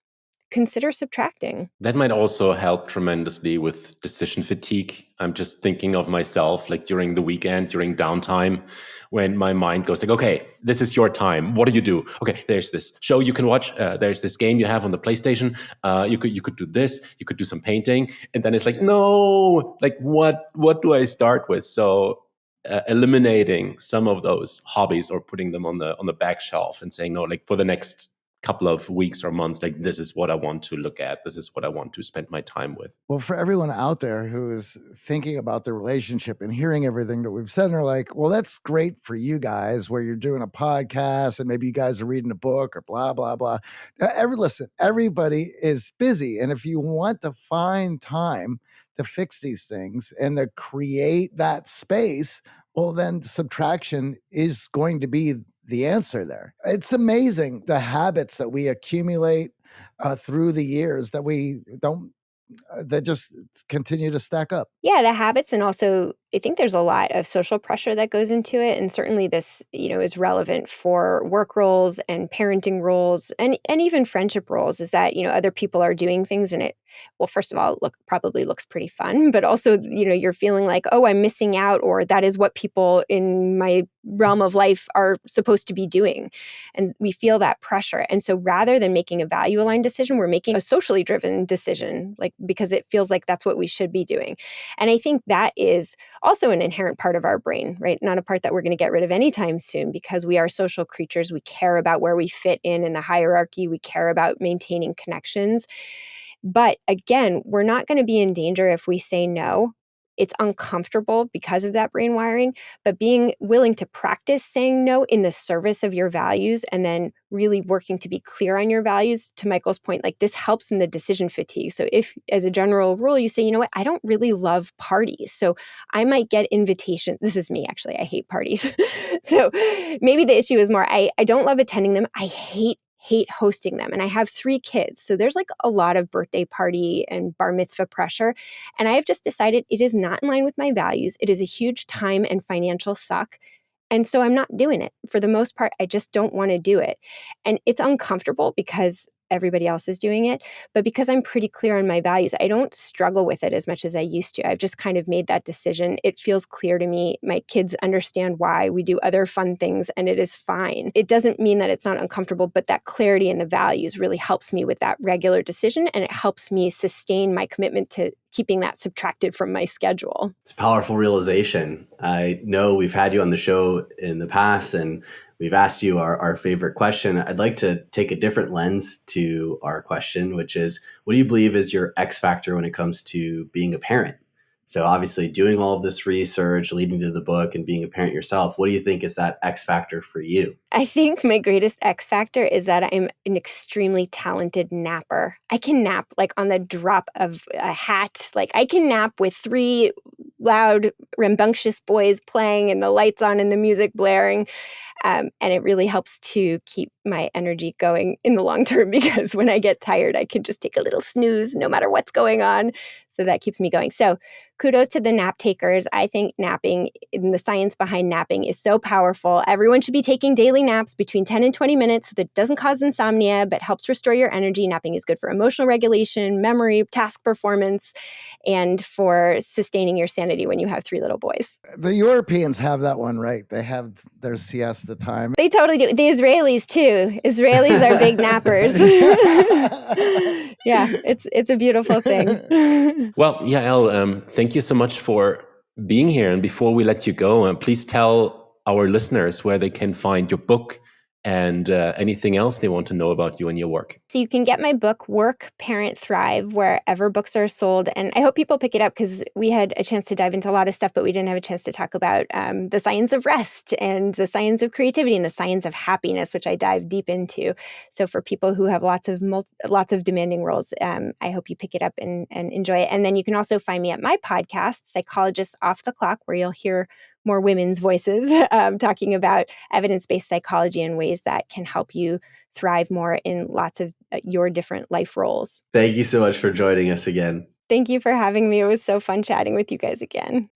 consider subtracting. That might also help tremendously with decision fatigue. I'm just thinking of myself like during the weekend, during downtime, when my mind goes like, okay, this is your time. What do you do? Okay, there's this show you can watch. Uh, there's this game you have on the PlayStation. Uh, you could you could do this. You could do some painting, and then it's like, no, like what what do I start with? So uh, eliminating some of those hobbies or putting them on the on the back shelf and saying no like for the next couple of weeks or months like this is what i want to look at this is what i want to spend my time with. Well for everyone out there who is thinking about the relationship and hearing everything that we've said and are like well that's great for you guys where you're doing a podcast and maybe you guys are reading a book or blah blah blah. Uh, every listen everybody is busy and if you want to find time to fix these things and to create that space well then subtraction is going to be the answer there. It's amazing the habits that we accumulate uh, through the years that we don't uh, that just continue to stack up. Yeah, the habits and also I think there's a lot of social pressure that goes into it and certainly this, you know, is relevant for work roles and parenting roles and and even friendship roles is that, you know, other people are doing things and it well first of all look probably looks pretty fun, but also, you know, you're feeling like, "Oh, I'm missing out," or that is what people in my realm of life are supposed to be doing. And we feel that pressure. And so rather than making a value aligned decision, we're making a socially driven decision like because it feels like that's what we should be doing. And I think that is also an inherent part of our brain, right? Not a part that we're going to get rid of anytime soon because we are social creatures. We care about where we fit in in the hierarchy. We care about maintaining connections. But again, we're not going to be in danger if we say no it's uncomfortable because of that brain wiring, but being willing to practice saying no in the service of your values and then really working to be clear on your values, to Michael's point, like this helps in the decision fatigue. So, if as a general rule, you say, you know what, I don't really love parties. So, I might get invitations. This is me, actually. I hate parties. so, maybe the issue is more I, I don't love attending them. I hate hate hosting them. And I have three kids. So there's like a lot of birthday party and bar mitzvah pressure. And I have just decided it is not in line with my values. It is a huge time and financial suck. And so I'm not doing it. For the most part, I just don't want to do it. And it's uncomfortable because everybody else is doing it. But because I'm pretty clear on my values, I don't struggle with it as much as I used to. I've just kind of made that decision. It feels clear to me. My kids understand why. We do other fun things and it is fine. It doesn't mean that it's not uncomfortable, but that clarity in the values really helps me with that regular decision and it helps me sustain my commitment to keeping that subtracted from my schedule. It's a powerful realization. I know we've had you on the show in the past and we've asked you our, our favorite question. I'd like to take a different lens to our question, which is what do you believe is your X factor when it comes to being a parent? So, obviously, doing all of this research, leading to the book, and being a parent yourself, what do you think is that X factor for you? I think my greatest X factor is that I'm an extremely talented napper. I can nap like on the drop of a hat. Like, I can nap with three loud, rambunctious boys playing and the lights on and the music blaring. Um, and it really helps to keep my energy going in the long term because when I get tired, I can just take a little snooze no matter what's going on. So that keeps me going. So kudos to the nap takers. I think napping and the science behind napping is so powerful. Everyone should be taking daily naps between 10 and 20 minutes that doesn't cause insomnia but helps restore your energy. Napping is good for emotional regulation, memory, task performance, and for sustaining your sanity when you have three little boys. The Europeans have that one right. They have their siesta time. They totally do. The Israelis too. Israelis are big nappers. yeah, it's it's a beautiful thing. well, Yael, um, thank you so much for being here. And before we let you go, uh, please tell our listeners where they can find your book and uh, anything else they want to know about you and your work. So you can get my book, Work, Parent, Thrive, wherever books are sold. And I hope people pick it up because we had a chance to dive into a lot of stuff, but we didn't have a chance to talk about um, the science of rest and the science of creativity and the science of happiness, which I dive deep into. So for people who have lots of lots of demanding roles, um, I hope you pick it up and, and enjoy it. And then you can also find me at my podcast, Psychologists Off the Clock, where you'll hear more women's voices um, talking about evidence based psychology and ways that can help you thrive more in lots of uh, your different life roles. Thank you so much for joining us again. Thank you for having me. It was so fun chatting with you guys again.